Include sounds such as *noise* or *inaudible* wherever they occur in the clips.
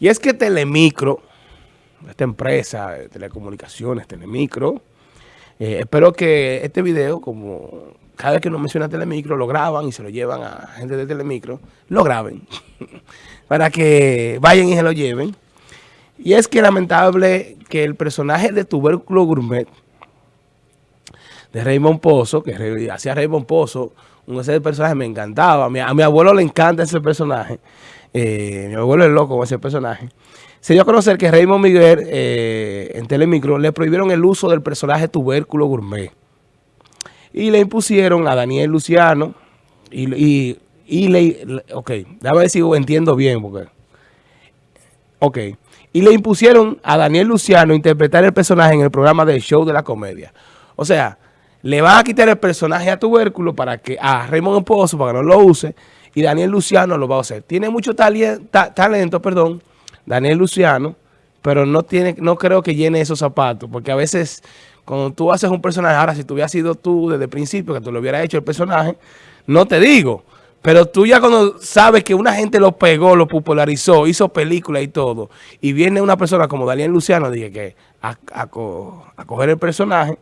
Y es que Telemicro, esta empresa de telecomunicaciones, Telemicro, eh, espero que este video, como cada vez que uno menciona Telemicro, lo graban y se lo llevan a gente de Telemicro, lo graben, *laughs* para que vayan y se lo lleven. Y es que lamentable que el personaje de Tubérculo Gourmet, de Raymond Pozo, que hacía Raymond Pozo, un ese personaje me encantaba. A mi, abuelo le encanta ese personaje. Eh, mi abuelo es loco con ese personaje. Se dio a conocer que Raymond Miguel eh, en Telemicro le prohibieron el uso del personaje Tubérculo Gourmet. Y le impusieron a Daniel Luciano y, y, le... Ok, déjame ver si entiendo bien porque... Ok. Y le impusieron a Daniel Luciano interpretar el personaje en el programa de Show de la Comedia. O sea, le van a quitar el personaje a Tubérculo para que a Raymond Pozo para que no lo use y Daniel Luciano lo va a hacer. Tiene mucho talento, perdón, Daniel Luciano, pero no tiene no creo que llene esos zapatos, porque a veces cuando tú haces un personaje, ahora si tú hubieras sido tú desde el principio, que tú lo hubieras hecho el personaje, no te digo, pero tú ya cuando sabes que una gente lo pegó, lo popularizó, hizo película y todo, y viene una persona como Daniel Luciano, dije que a, a coger el personaje,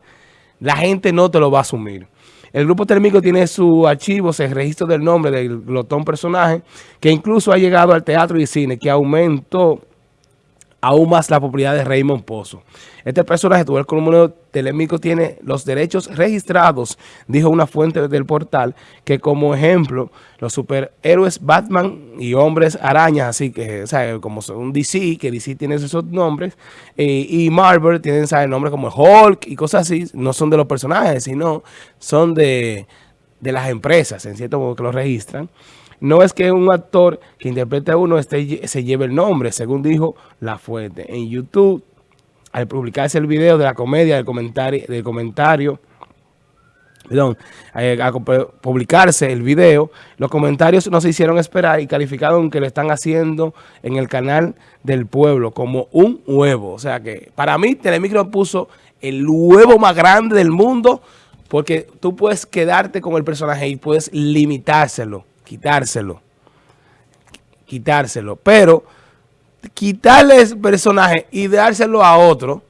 la gente no te lo va a asumir. El grupo térmico tiene su archivo, el registro del nombre del glotón personaje, que incluso ha llegado al teatro y cine, que aumentó aún más la popularidad de Raymond Pozo. Este personaje, número Telémico, tiene los derechos registrados, dijo una fuente del portal, que como ejemplo, los superhéroes Batman y hombres arañas, así que, o sea, como son DC, que DC tiene esos nombres, eh, y Marvel tienen, ¿sabes? Nombres como Hulk y cosas así, no son de los personajes, sino son de, de las empresas, en cierto modo que los registran. No es que un actor que interprete a uno este, se lleve el nombre, según dijo la fuente. En YouTube, al publicarse el video de la comedia, del comentario, del comentario perdón, eh, a publicarse el video, los comentarios no se hicieron esperar y calificaron que lo están haciendo en el canal del pueblo como un huevo. O sea que para mí Telemicro puso el huevo más grande del mundo porque tú puedes quedarte con el personaje y puedes limitárselo quitárselo. Quitárselo. Pero quitarle ese personaje y dárselo a otro,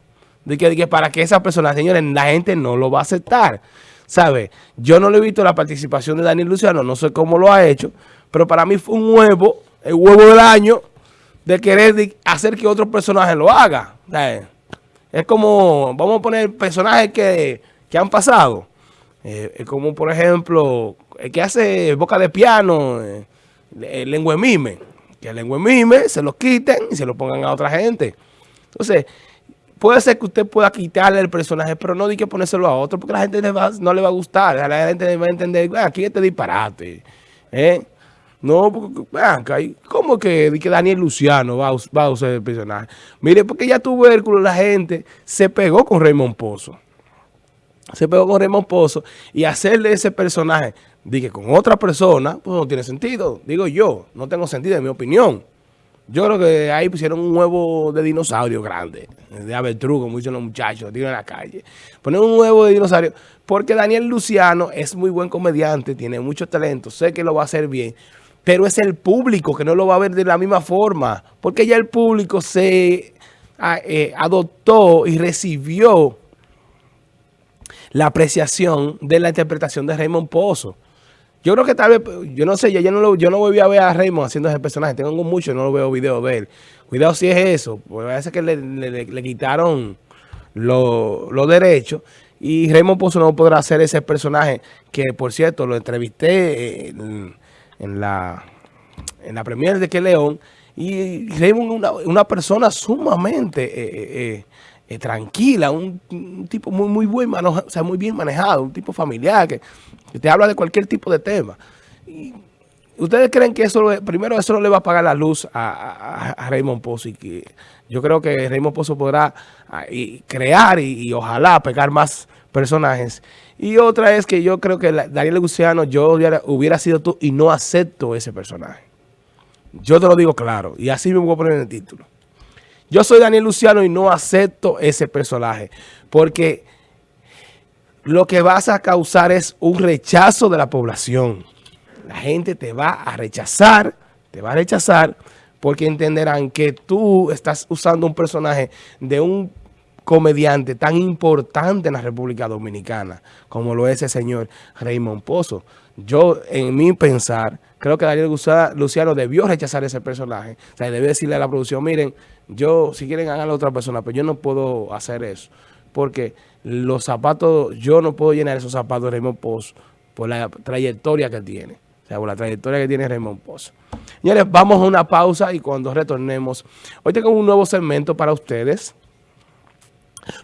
de que, para que esa persona, señores, la gente no lo va a aceptar. ¿Sabe? Yo no le he visto la participación de Daniel Luciano, no sé cómo lo ha hecho, pero para mí fue un huevo, el huevo del año, de querer hacer que otro personaje lo haga. Es como, vamos a poner personajes que, que han pasado. Eh, como por ejemplo, el que hace boca de piano, eh, lengua mime, que el lengua mime se lo quiten y se lo pongan a otra gente. Entonces, puede ser que usted pueda quitarle el personaje, pero no di que ponérselo a otro, porque la gente no le va a gustar, la gente va a entender, aquí este disparate, ¿eh? No, porque, ¿cómo que, que Daniel Luciano va a, va a usar el personaje? Mire, porque ya tuvo Hércules, la gente se pegó con Raymond Pozo. Se pegó con Raymond Pozo y hacerle ese personaje Dije, con otra persona, pues no tiene sentido. Digo yo, no tengo sentido en mi opinión. Yo creo que ahí pusieron un huevo de dinosaurio grande, de avestruz, como dicen los muchachos, digo en la calle. Ponen un huevo de dinosaurio, porque Daniel Luciano es muy buen comediante, tiene mucho talento, sé que lo va a hacer bien, pero es el público que no lo va a ver de la misma forma, porque ya el público se ah, eh, adoptó y recibió la apreciación de la interpretación de Raymond Pozo. Yo creo que tal vez, yo no sé, yo, no, lo, yo no voy a ver a Raymond haciendo ese personaje. Tengo mucho, no lo veo videos de él. Cuidado si es eso, porque parece que le, quitaron los derechos. Y Raymond Pozo no podrá hacer ese personaje que, por cierto, lo entrevisté en, la, en la premier de Que León. Y Raymond es una, una, persona sumamente eh, eh, eh, tranquila, un, tipo muy, muy, buen o sea, muy bien manejado, un tipo familiar que te habla de cualquier tipo de tema. ¿Ustedes creen que eso, primero eso no le va a pagar la luz a, Raymond Pozo? Y que yo creo que Raymond Pozo podrá ah, crear y, ojalá pegar más personajes. Y otra es que yo creo que Daniel Luciano, yo hubiera, sido tú y no acepto ese personaje. Yo te lo digo claro y así me voy a poner en el título. Yo soy Daniel Luciano y no acepto ese personaje porque lo que vas a causar es un rechazo de la población. La gente te va a rechazar, te va a rechazar porque entenderán que tú estás usando un personaje de un comediante tan importante en la República Dominicana como lo es el señor Raymond Pozo. Yo, en mi pensar, creo que Daniel Luciano debió rechazar ese personaje. O sea, debió decirle a la producción, miren, yo, si quieren hagan a otra persona, pero yo no puedo hacer eso. Porque los zapatos, yo no puedo llenar esos zapatos de Raymond Pozo por la trayectoria que tiene. O sea, por la trayectoria que tiene Raymond Pozo. Señores, vamos a una pausa y cuando retornemos, hoy tengo un nuevo segmento para ustedes.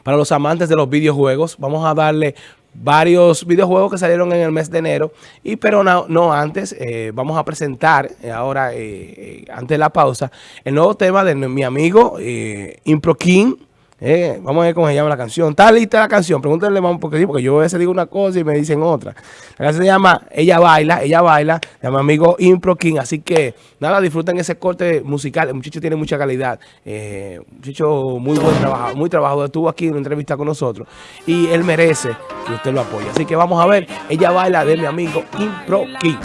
Para los amantes de los videojuegos, vamos a darle varios videojuegos que salieron en el mes de enero. Y pero no, antes, eh, vamos a presentar eh, ahora, eh, antes de la pausa, el nuevo tema de mi amigo Impro King. Eh, vamos a ver cómo se llama la canción. ¿Está lista la canción? Pregúntenle, porque sí, porque yo a veces digo una cosa y me dicen otra. La canción se llama Ella Baila, Ella Baila, de mi amigo Impro King. Así que, nada, disfruten ese corte musical. El muchacho tiene mucha calidad. Eh, muchacho muy buen trabajo, muy trabajador. Estuvo aquí en una entrevista con nosotros. Y él merece que usted lo apoye. Así que vamos a ver Ella Baila de mi amigo Impro King.